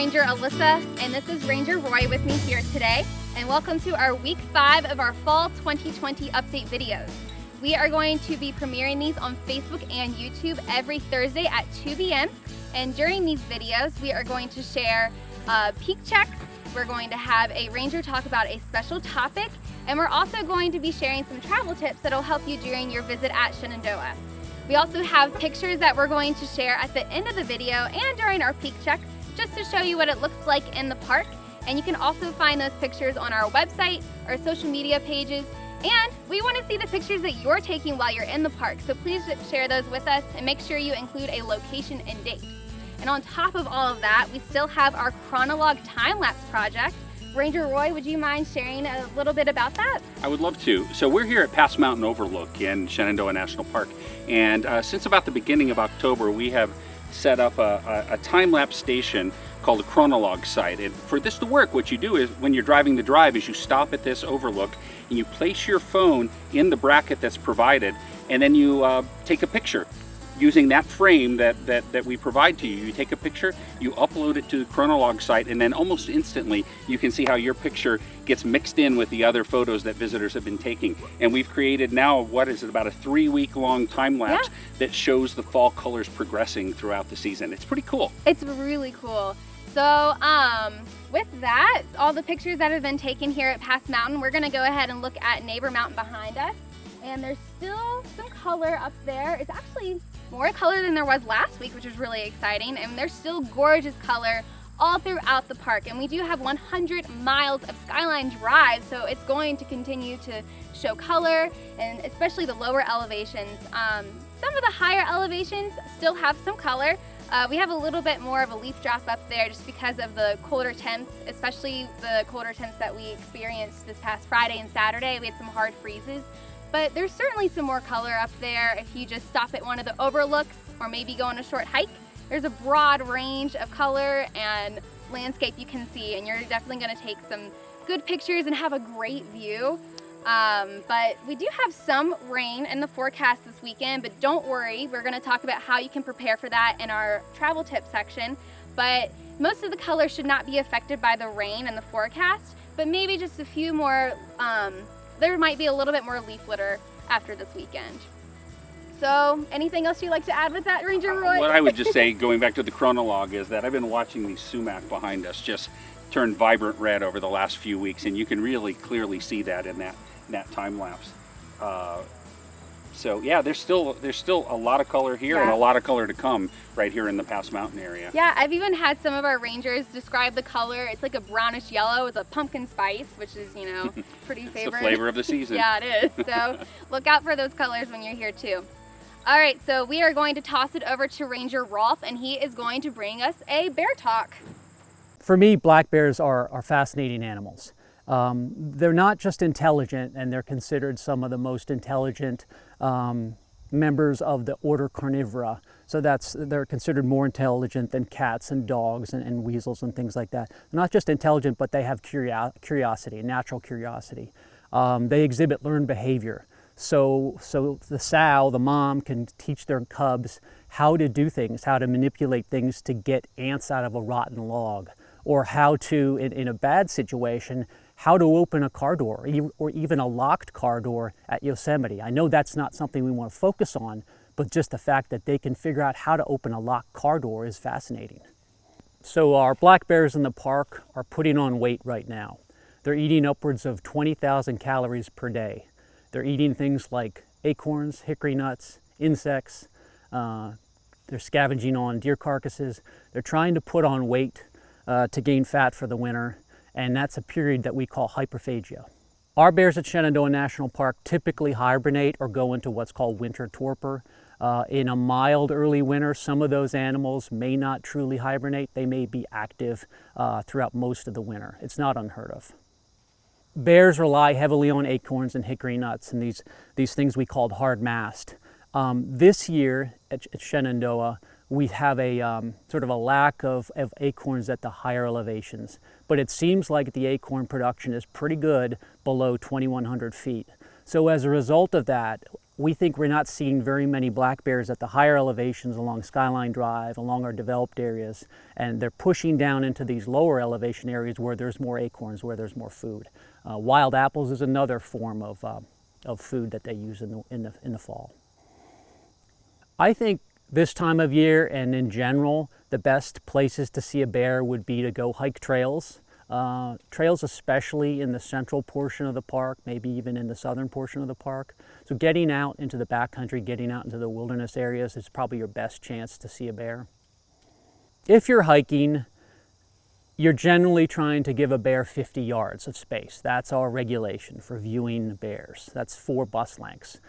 Ranger Alyssa, and this is Ranger Roy with me here today. And welcome to our week five of our fall 2020 update videos. We are going to be premiering these on Facebook and YouTube every Thursday at 2 p.m. And during these videos, we are going to share uh, peak checks, we're going to have a ranger talk about a special topic, and we're also going to be sharing some travel tips that'll help you during your visit at Shenandoah. We also have pictures that we're going to share at the end of the video and during our peak check, just to show you what it looks like in the park. And you can also find those pictures on our website, our social media pages, and we want to see the pictures that you're taking while you're in the park, so please share those with us and make sure you include a location and date. And on top of all of that, we still have our Chronolog time-lapse project. Ranger Roy, would you mind sharing a little bit about that? I would love to. So we're here at Pass Mountain Overlook in Shenandoah National Park. And uh, since about the beginning of October, we have set up a, a, a time-lapse station called a chronolog site. And for this to work, what you do is when you're driving the drive is you stop at this overlook and you place your phone in the bracket that's provided and then you uh, take a picture using that frame that, that, that we provide to you. You take a picture, you upload it to the Chronolog site, and then almost instantly you can see how your picture gets mixed in with the other photos that visitors have been taking. And we've created now, what is it, about a three week long time lapse yeah. that shows the fall colors progressing throughout the season. It's pretty cool. It's really cool. So um, with that, all the pictures that have been taken here at Pass Mountain, we're gonna go ahead and look at Neighbor Mountain behind us. And there's still some color up there. It's actually more color than there was last week, which is really exciting. And there's still gorgeous color all throughout the park. And we do have 100 miles of Skyline Drive, so it's going to continue to show color, and especially the lower elevations. Um, some of the higher elevations still have some color, uh, we have a little bit more of a leaf drop up there just because of the colder temps, especially the colder temps that we experienced this past Friday and Saturday. We had some hard freezes, but there's certainly some more color up there if you just stop at one of the overlooks or maybe go on a short hike. There's a broad range of color and landscape you can see and you're definitely gonna take some good pictures and have a great view. Um, but we do have some rain in the forecast this weekend, but don't worry, we're gonna talk about how you can prepare for that in our travel tip section. But most of the color should not be affected by the rain and the forecast, but maybe just a few more, um, there might be a little bit more leaf litter after this weekend. So anything else you'd like to add with that, Ranger Roy? What I would just say, going back to the chronolog, is that I've been watching these sumac behind us just turn vibrant red over the last few weeks, and you can really clearly see that in that that time lapse. Uh, so yeah, there's still there's still a lot of color here yeah. and a lot of color to come right here in the Pass Mountain area. Yeah, I've even had some of our rangers describe the color. It's like a brownish yellow with a pumpkin spice, which is you know pretty favorite. the flavor of the season. yeah, it is. So look out for those colors when you're here too. All right, so we are going to toss it over to Ranger Rolf, and he is going to bring us a bear talk. For me, black bears are, are fascinating animals. Um, they're not just intelligent and they're considered some of the most intelligent um, members of the order Carnivora. So that's, they're considered more intelligent than cats and dogs and, and weasels and things like that. Not just intelligent, but they have curio curiosity, natural curiosity. Um, they exhibit learned behavior. So, so the sow, the mom, can teach their cubs how to do things, how to manipulate things to get ants out of a rotten log, or how to, in, in a bad situation, how to open a car door or even a locked car door at Yosemite. I know that's not something we want to focus on, but just the fact that they can figure out how to open a locked car door is fascinating. So our black bears in the park are putting on weight right now. They're eating upwards of 20,000 calories per day. They're eating things like acorns, hickory nuts, insects. Uh, they're scavenging on deer carcasses. They're trying to put on weight uh, to gain fat for the winter and that's a period that we call hyperphagia. Our bears at Shenandoah National Park typically hibernate or go into what's called winter torpor. Uh, in a mild early winter, some of those animals may not truly hibernate. They may be active uh, throughout most of the winter. It's not unheard of. Bears rely heavily on acorns and hickory nuts and these, these things we called hard mast. Um, this year at, at Shenandoah, we have a um, sort of a lack of, of acorns at the higher elevations. But it seems like the acorn production is pretty good below 2,100 feet. So as a result of that, we think we're not seeing very many black bears at the higher elevations along Skyline Drive, along our developed areas, and they're pushing down into these lower elevation areas where there's more acorns, where there's more food. Uh, wild apples is another form of, uh, of food that they use in the, in, the, in the fall. I think this time of year and in general, the best places to see a bear would be to go hike trails. Uh, trails especially in the central portion of the park, maybe even in the southern portion of the park. So getting out into the backcountry, getting out into the wilderness areas is probably your best chance to see a bear. If you're hiking, you're generally trying to give a bear 50 yards of space. That's our regulation for viewing bears. That's four bus lengths.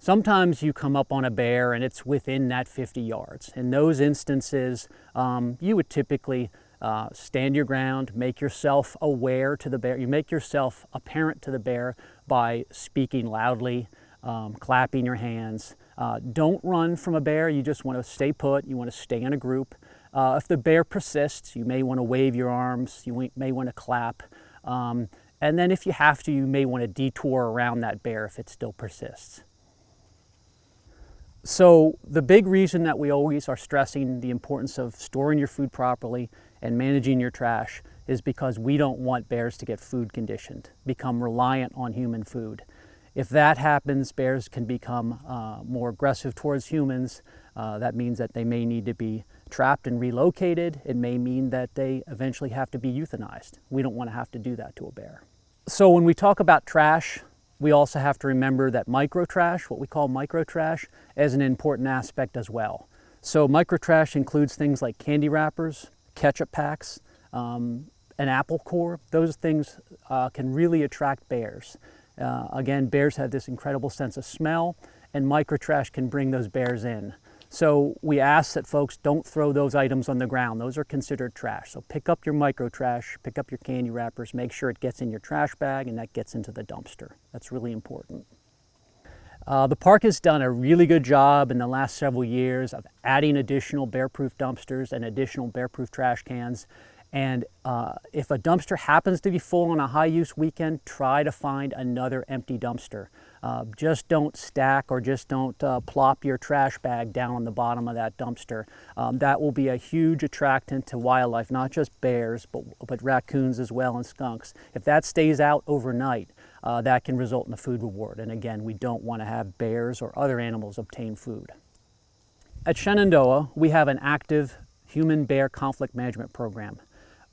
Sometimes you come up on a bear and it's within that 50 yards. In those instances, um, you would typically uh, stand your ground, make yourself aware to the bear. You make yourself apparent to the bear by speaking loudly, um, clapping your hands. Uh, don't run from a bear. You just want to stay put. You want to stay in a group. Uh, if the bear persists, you may want to wave your arms. You may want to clap. Um, and then if you have to, you may want to detour around that bear if it still persists. So the big reason that we always are stressing the importance of storing your food properly and managing your trash is because we don't want bears to get food conditioned, become reliant on human food. If that happens, bears can become uh, more aggressive towards humans. Uh, that means that they may need to be trapped and relocated. It may mean that they eventually have to be euthanized. We don't want to have to do that to a bear. So when we talk about trash, we also have to remember that microtrash, what we call microtrash, is an important aspect as well. So microtrash includes things like candy wrappers, ketchup packs, um, an apple core. Those things uh, can really attract bears. Uh, again, bears have this incredible sense of smell and microtrash can bring those bears in. So we ask that folks don't throw those items on the ground. Those are considered trash. So pick up your micro trash, pick up your candy wrappers, make sure it gets in your trash bag and that gets into the dumpster. That's really important. Uh, the park has done a really good job in the last several years of adding additional bear-proof dumpsters and additional bear-proof trash cans. And uh, if a dumpster happens to be full on a high-use weekend, try to find another empty dumpster. Uh, just don't stack or just don't uh, plop your trash bag down on the bottom of that dumpster. Um, that will be a huge attractant to wildlife, not just bears, but, but raccoons as well and skunks. If that stays out overnight, uh, that can result in a food reward. And again, we don't want to have bears or other animals obtain food. At Shenandoah, we have an active human-bear conflict management program.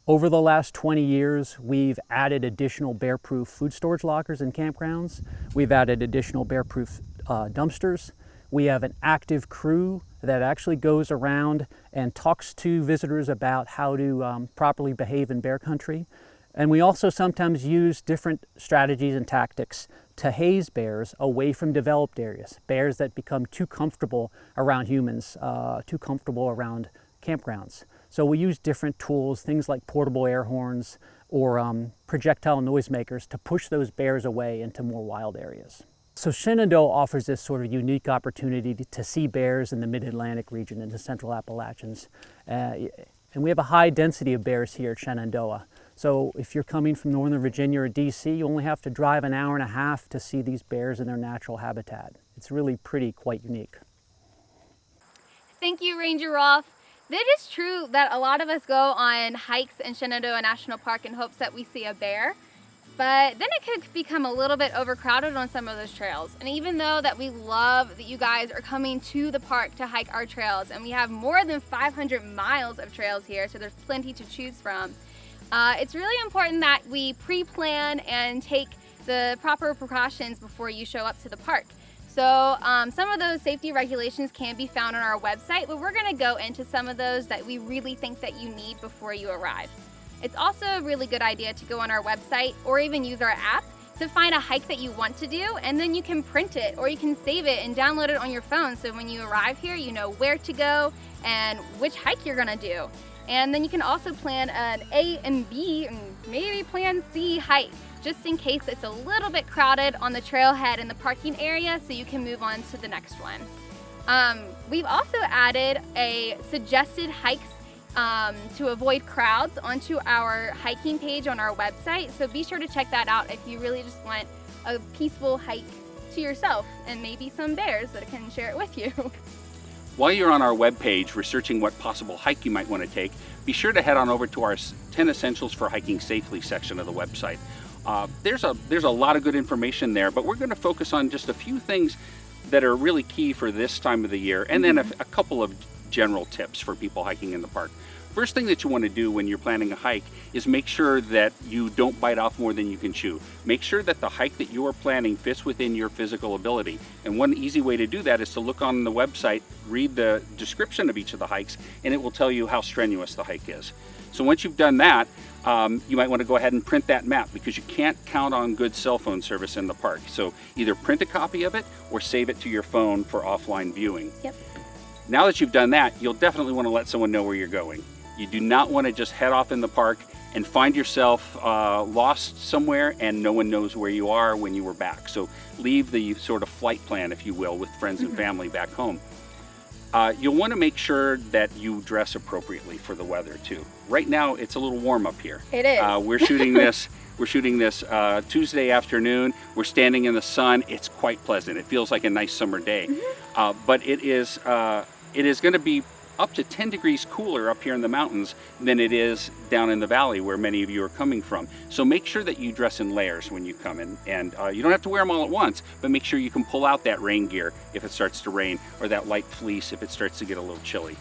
Over the last 20 years, we've added additional bear-proof food storage lockers in campgrounds. We've added additional bear-proof uh, dumpsters. We have an active crew that actually goes around and talks to visitors about how to um, properly behave in bear country. And we also sometimes use different strategies and tactics to haze bears away from developed areas, bears that become too comfortable around humans, uh, too comfortable around campgrounds. So we use different tools, things like portable air horns or um, projectile noisemakers to push those bears away into more wild areas. So Shenandoah offers this sort of unique opportunity to see bears in the mid-Atlantic region and the central Appalachians. Uh, and we have a high density of bears here at Shenandoah. So if you're coming from Northern Virginia or DC, you only have to drive an hour and a half to see these bears in their natural habitat. It's really pretty quite unique. Thank you, Ranger Rolf. It is true that a lot of us go on hikes in Shenandoah National Park in hopes that we see a bear, but then it could become a little bit overcrowded on some of those trails. And even though that we love that you guys are coming to the park to hike our trails, and we have more than 500 miles of trails here, so there's plenty to choose from, uh, it's really important that we pre-plan and take the proper precautions before you show up to the park. So um, some of those safety regulations can be found on our website, but we're gonna go into some of those that we really think that you need before you arrive. It's also a really good idea to go on our website or even use our app to find a hike that you want to do and then you can print it or you can save it and download it on your phone so when you arrive here you know where to go and which hike you're gonna do. And then you can also plan an A and B and maybe plan C hike just in case it's a little bit crowded on the trailhead in the parking area so you can move on to the next one. Um, we've also added a suggested hikes um, to avoid crowds onto our hiking page on our website. So be sure to check that out if you really just want a peaceful hike to yourself and maybe some bears that can share it with you. While you're on our webpage researching what possible hike you might want to take, be sure to head on over to our 10 Essentials for Hiking Safely section of the website. Uh, there's, a, there's a lot of good information there, but we're going to focus on just a few things that are really key for this time of the year, and then a, a couple of general tips for people hiking in the park. First thing that you want to do when you're planning a hike is make sure that you don't bite off more than you can chew. Make sure that the hike that you are planning fits within your physical ability. And one easy way to do that is to look on the website, read the description of each of the hikes, and it will tell you how strenuous the hike is. So once you've done that, um, you might want to go ahead and print that map because you can't count on good cell phone service in the park. So either print a copy of it or save it to your phone for offline viewing. Yep. Now that you've done that, you'll definitely want to let someone know where you're going. You do not want to just head off in the park and find yourself uh, lost somewhere and no one knows where you are when you were back. So leave the sort of flight plan, if you will, with friends and family back home. Uh, you'll want to make sure that you dress appropriately for the weather too. Right now, it's a little warm up here. It is. Uh, we're shooting this. We're shooting this uh, Tuesday afternoon. We're standing in the sun. It's quite pleasant. It feels like a nice summer day. Mm -hmm. but it is uh, it is going to be up to 10 degrees cooler up here in the mountains than it is down in the valley where many of you are coming from. So make sure that you dress in layers when you come in and uh, you don't have to wear them all at once, but make sure you can pull out that rain gear if it starts to rain or that light fleece if it starts to get a little chilly.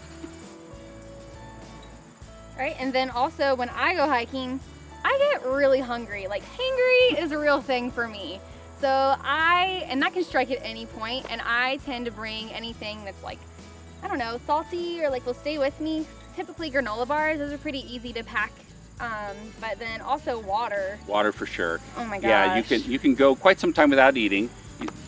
Right, and then also when I go hiking, I get really hungry. Like hangry is a real thing for me. So I, and that can strike at any point, and I tend to bring anything that's like I don't know, salty or like will stay with me. Typically granola bars, those are pretty easy to pack. Um, but then also water. Water for sure. Oh my gosh. Yeah, you can you can go quite some time without eating.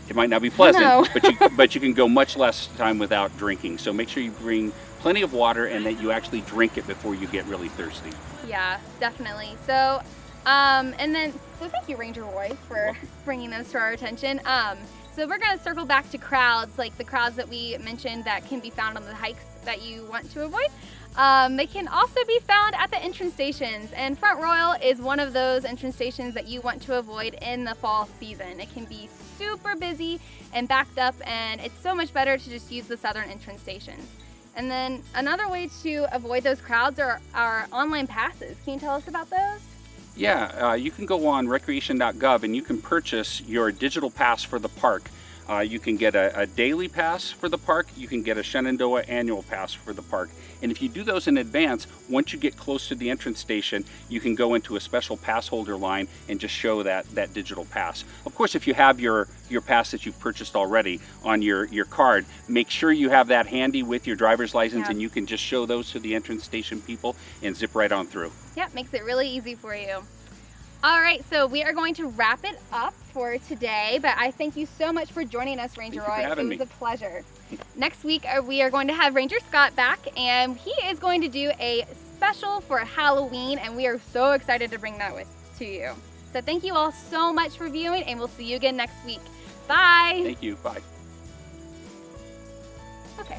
It might not be pleasant, but you but you can go much less time without drinking. So make sure you bring plenty of water and that you actually drink it before you get really thirsty. Yeah, definitely. So, um, and then so thank you, Ranger Roy, for bringing those to our attention. Um, so we're gonna circle back to crowds, like the crowds that we mentioned that can be found on the hikes that you want to avoid. Um, they can also be found at the entrance stations and Front Royal is one of those entrance stations that you want to avoid in the fall season. It can be super busy and backed up and it's so much better to just use the southern entrance stations. And then another way to avoid those crowds are our online passes. Can you tell us about those? Yeah, uh, you can go on recreation.gov and you can purchase your digital pass for the park. Uh, you can get a, a, daily pass for the park, you can get a Shenandoah annual pass for the park. And if you do those in advance, once you get close to the entrance station, you can go into a special pass holder line and just show that, that digital pass. Of course, if you have your, your pass that you've purchased already on your, your card, make sure you have that handy with your driver's license yeah. and you can just show those to the entrance station people and zip right on through. Yep, makes it really easy for you. All right, so we are going to wrap it up for today, but I thank you so much for joining us, Ranger Roy. It was me. a pleasure. Next week, uh, we are going to have Ranger Scott back, and he is going to do a special for Halloween, and we are so excited to bring that with to you. So thank you all so much for viewing, and we'll see you again next week. Bye. Thank you. Bye. Okay.